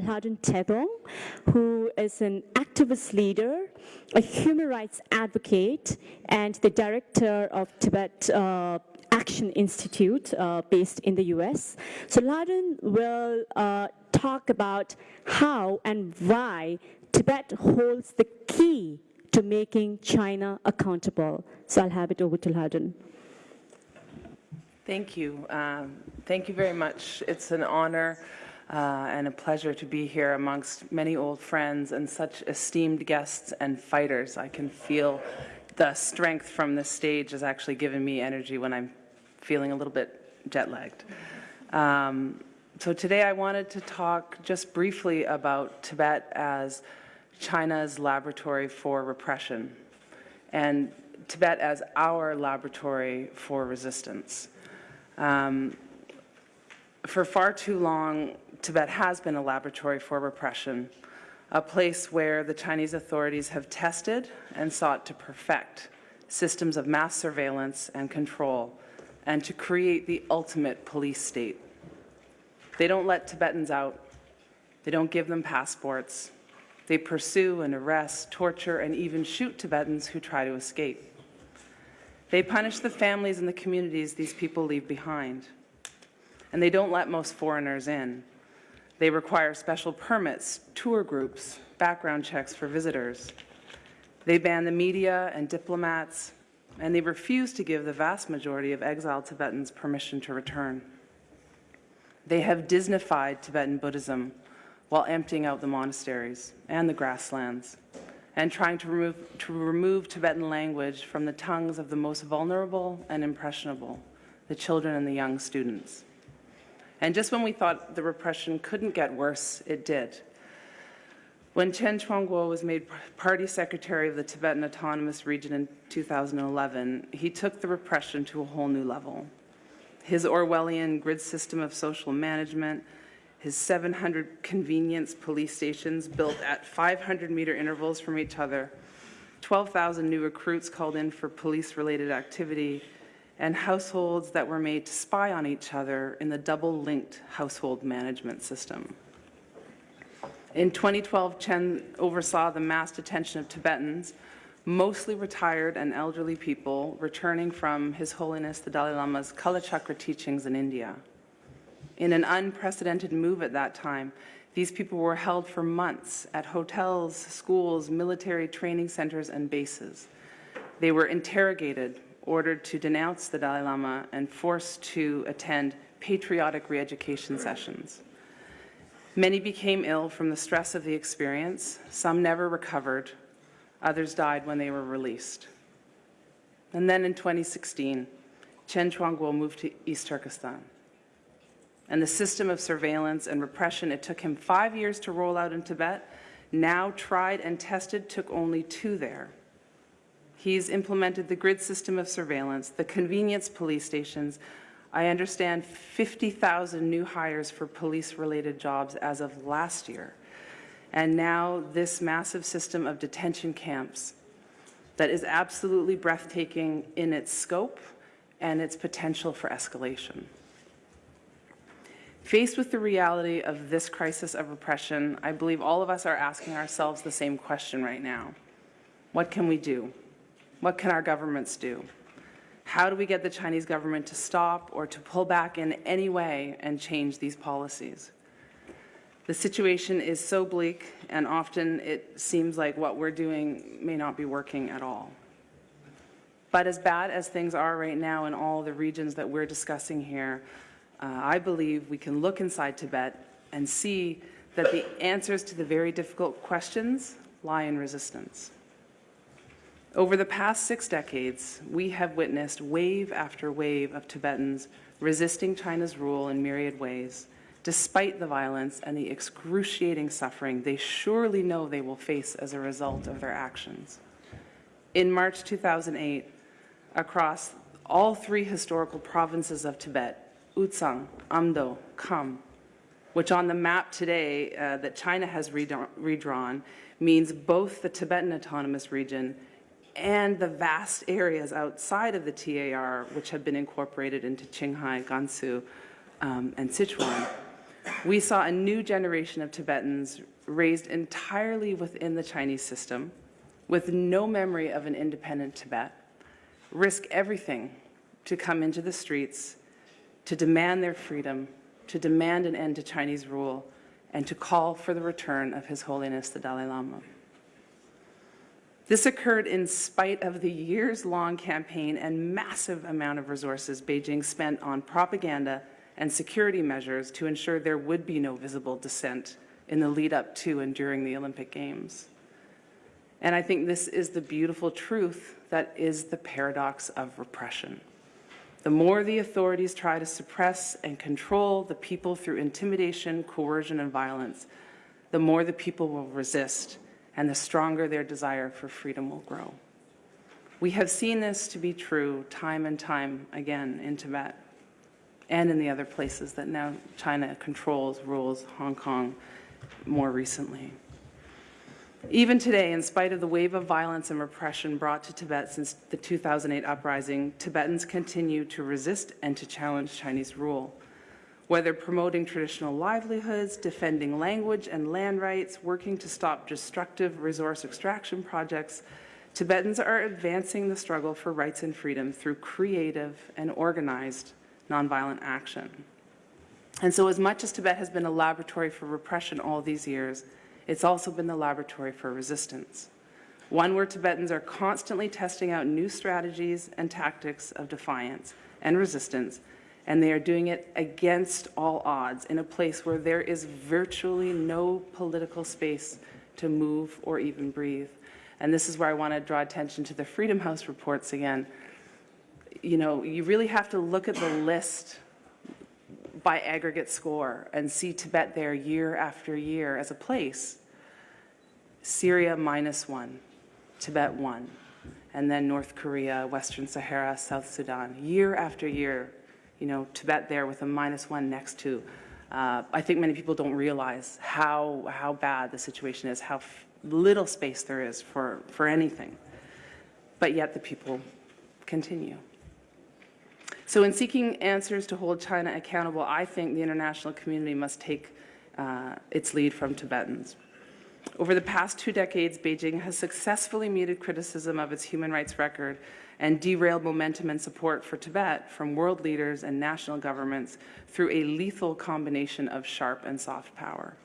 Lhadon Tethong, who is an activist leader, a human rights advocate, and the director of Tibet uh, Action Institute uh, based in the US. So Lhadon will uh, talk about how and why Tibet holds the key to making China accountable. So I'll have it over to Lhadon. Thank you. Um, thank you very much. It's an honor uh, and a pleasure to be here amongst many old friends and such esteemed guests and fighters. I can feel the strength from this stage has actually given me energy when I'm feeling a little bit jet lagged. Um, so today I wanted to talk just briefly about Tibet as China's laboratory for repression and Tibet as our laboratory for resistance. Um, for far too long, Tibet has been a laboratory for repression, a place where the Chinese authorities have tested and sought to perfect systems of mass surveillance and control and to create the ultimate police state. They don't let Tibetans out. They don't give them passports. They pursue and arrest, torture, and even shoot Tibetans who try to escape. They punish the families and the communities these people leave behind. And they don't let most foreigners in. They require special permits, tour groups, background checks for visitors. They ban the media and diplomats, and they refuse to give the vast majority of exiled Tibetans permission to return. They have Disneyfied Tibetan Buddhism while emptying out the monasteries and the grasslands and trying to remove, to remove Tibetan language from the tongues of the most vulnerable and impressionable, the children and the young students. And just when we thought the repression couldn't get worse, it did. When Chen Quanguo was made party secretary of the Tibetan Autonomous Region in 2011, he took the repression to a whole new level. His Orwellian grid system of social management, his 700 convenience police stations built at 500 meter intervals from each other, 12,000 new recruits called in for police-related activity, and households that were made to spy on each other in the double-linked household management system. In 2012, Chen oversaw the mass detention of Tibetans, mostly retired and elderly people returning from His Holiness the Dalai Lama's Kalachakra teachings in India. In an unprecedented move at that time, these people were held for months at hotels, schools, military training centers, and bases. They were interrogated, ordered to denounce the Dalai Lama and forced to attend patriotic re-education sessions. Many became ill from the stress of the experience. Some never recovered. Others died when they were released. And then in 2016, Chen Quanguo moved to East Turkestan. And the system of surveillance and repression it took him five years to roll out in Tibet, now tried and tested, took only two there. He's implemented the grid system of surveillance, the convenience police stations. I understand 50,000 new hires for police-related jobs as of last year. And now this massive system of detention camps that is absolutely breathtaking in its scope and its potential for escalation. Faced with the reality of this crisis of repression, I believe all of us are asking ourselves the same question right now. What can we do? What can our governments do? How do we get the Chinese government to stop or to pull back in any way and change these policies? The situation is so bleak, and often it seems like what we're doing may not be working at all. But as bad as things are right now in all the regions that we're discussing here, uh, I believe we can look inside Tibet and see that the answers to the very difficult questions lie in resistance. Over the past six decades, we have witnessed wave after wave of Tibetans resisting China's rule in myriad ways, despite the violence and the excruciating suffering they surely know they will face as a result of their actions. In March 2008, across all three historical provinces of Tibet, Utsang, Amdo, Kham, which on the map today uh, that China has redrawn means both the Tibetan Autonomous Region and the vast areas outside of the TAR, which have been incorporated into Qinghai, Gansu, um, and Sichuan, we saw a new generation of Tibetans raised entirely within the Chinese system, with no memory of an independent Tibet, risk everything to come into the streets to demand their freedom, to demand an end to Chinese rule, and to call for the return of His Holiness the Dalai Lama. This occurred in spite of the years-long campaign and massive amount of resources Beijing spent on propaganda and security measures to ensure there would be no visible dissent in the lead up to and during the Olympic Games. And I think this is the beautiful truth that is the paradox of repression. The more the authorities try to suppress and control the people through intimidation, coercion, and violence, the more the people will resist and the stronger their desire for freedom will grow. We have seen this to be true time and time again in Tibet and in the other places that now China controls, rules, Hong Kong more recently. Even today, in spite of the wave of violence and repression brought to Tibet since the 2008 uprising, Tibetans continue to resist and to challenge Chinese rule. Whether promoting traditional livelihoods, defending language and land rights, working to stop destructive resource extraction projects, Tibetans are advancing the struggle for rights and freedom through creative and organized nonviolent action. And so as much as Tibet has been a laboratory for repression all these years, it's also been the laboratory for resistance. One where Tibetans are constantly testing out new strategies and tactics of defiance and resistance, and they are doing it against all odds in a place where there is virtually no political space to move or even breathe. And this is where I want to draw attention to the Freedom House reports again. You know, you really have to look at the list by aggregate score and see Tibet there year after year as a place. Syria minus one, Tibet one, and then North Korea, Western Sahara, South Sudan. Year after year, you know, Tibet there with a minus one next to. Uh, I think many people don't realize how, how bad the situation is, how little space there is for, for anything. But yet the people continue. So in seeking answers to hold China accountable, I think the international community must take uh, its lead from Tibetans. Over the past two decades, Beijing has successfully muted criticism of its human rights record and derailed momentum and support for Tibet from world leaders and national governments through a lethal combination of sharp and soft power.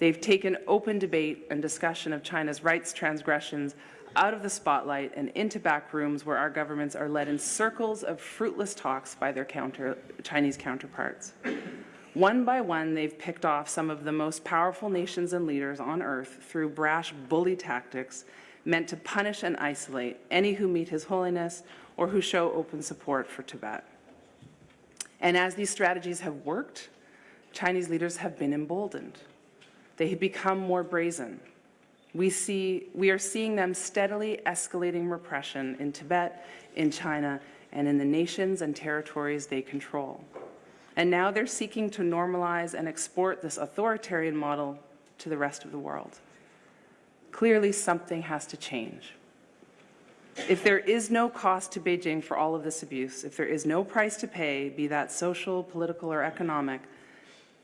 They've taken open debate and discussion of China's rights transgressions out of the spotlight and into back rooms where our governments are led in circles of fruitless talks by their counter, Chinese counterparts. One by one, they've picked off some of the most powerful nations and leaders on earth through brash bully tactics meant to punish and isolate any who meet His Holiness or who show open support for Tibet. And as these strategies have worked, Chinese leaders have been emboldened. They have become more brazen, we, see, we are seeing them steadily escalating repression in Tibet, in China, and in the nations and territories they control. And now they're seeking to normalize and export this authoritarian model to the rest of the world. Clearly, something has to change. If there is no cost to Beijing for all of this abuse, if there is no price to pay, be that social, political, or economic,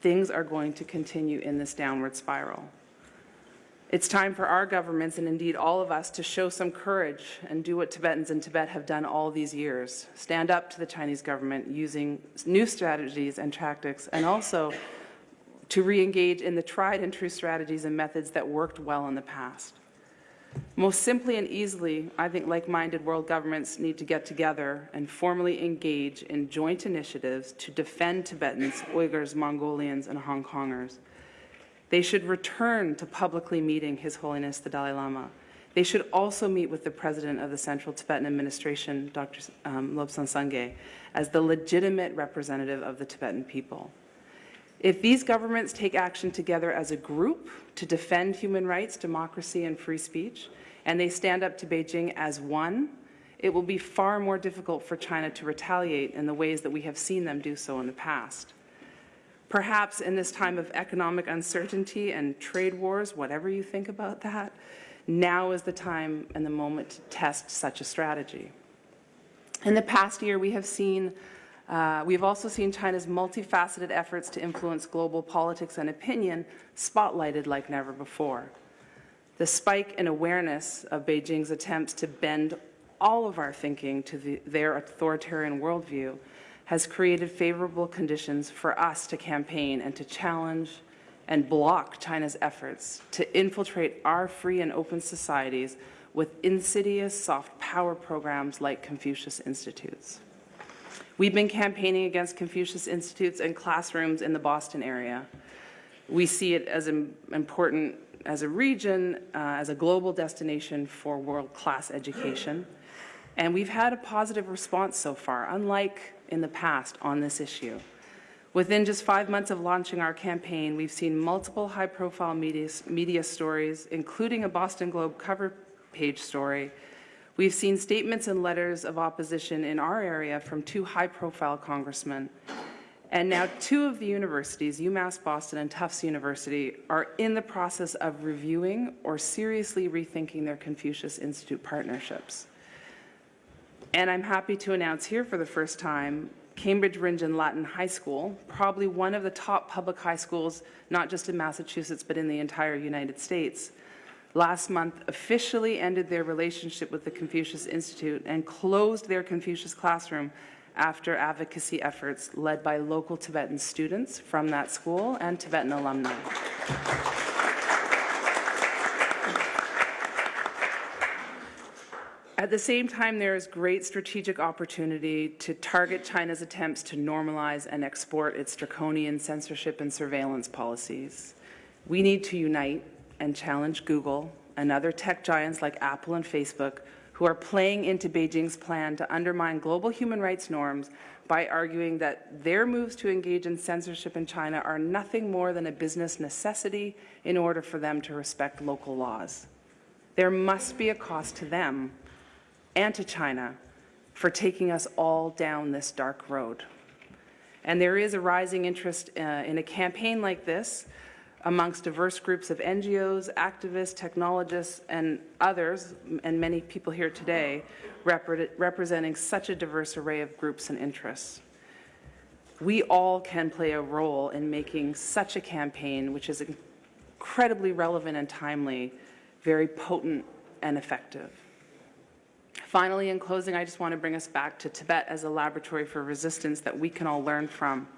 things are going to continue in this downward spiral. It's time for our governments and indeed all of us to show some courage and do what Tibetans in Tibet have done all these years. Stand up to the Chinese government using new strategies and tactics and also to re-engage in the tried and true strategies and methods that worked well in the past. Most simply and easily, I think like-minded world governments need to get together and formally engage in joint initiatives to defend Tibetans, Uyghurs, Mongolians, and Hong Kongers. They should return to publicly meeting His Holiness the Dalai Lama. They should also meet with the president of the Central Tibetan Administration, Dr. Um, Lobsang Sangay, as the legitimate representative of the Tibetan people. If these governments take action together as a group to defend human rights, democracy, and free speech, and they stand up to Beijing as one, it will be far more difficult for China to retaliate in the ways that we have seen them do so in the past. Perhaps in this time of economic uncertainty and trade wars, whatever you think about that, now is the time and the moment to test such a strategy. In the past year, we have seen Uh, We've also seen China's multifaceted efforts to influence global politics and opinion spotlighted like never before. The spike in awareness of Beijing's attempts to bend all of our thinking to the, their authoritarian worldview has created favorable conditions for us to campaign and to challenge and block China's efforts to infiltrate our free and open societies with insidious soft power programs like Confucius Institutes. We've been campaigning against Confucius Institutes and classrooms in the Boston area. We see it as important as a region, uh, as a global destination for world-class education. And we've had a positive response so far, unlike in the past on this issue. Within just five months of launching our campaign, we've seen multiple high-profile media, media stories, including a Boston Globe cover page story. We've seen statements and letters of opposition in our area from two high-profile congressmen. And now two of the universities, UMass Boston and Tufts University, are in the process of reviewing or seriously rethinking their Confucius Institute partnerships. And I'm happy to announce here for the first time, Cambridge Rindge and Latin High School, probably one of the top public high schools, not just in Massachusetts, but in the entire United States, last month officially ended their relationship with the Confucius Institute and closed their Confucius classroom after advocacy efforts led by local Tibetan students from that school and Tibetan alumni. At the same time, there is great strategic opportunity to target China's attempts to normalize and export its draconian censorship and surveillance policies. We need to unite and challenge Google and other tech giants like Apple and Facebook who are playing into Beijing's plan to undermine global human rights norms by arguing that their moves to engage in censorship in China are nothing more than a business necessity in order for them to respect local laws. There must be a cost to them and to China for taking us all down this dark road. And there is a rising interest uh, in a campaign like this amongst diverse groups of NGOs, activists, technologists, and others, and many people here today, repre representing such a diverse array of groups and interests. We all can play a role in making such a campaign, which is incredibly relevant and timely, very potent and effective. Finally, in closing, I just want to bring us back to Tibet as a laboratory for resistance that we can all learn from.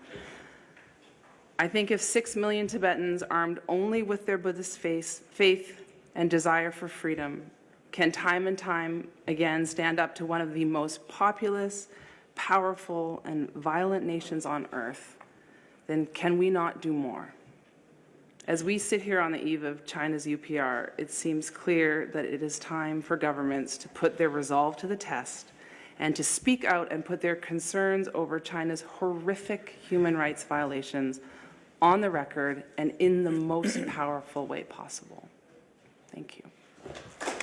I think if six million Tibetans, armed only with their Buddhist faith, faith and desire for freedom, can time and time again stand up to one of the most populous, powerful, and violent nations on earth, then can we not do more? As we sit here on the eve of China's UPR, it seems clear that it is time for governments to put their resolve to the test and to speak out and put their concerns over China's horrific human rights violations on the record and in the most powerful way possible. Thank you.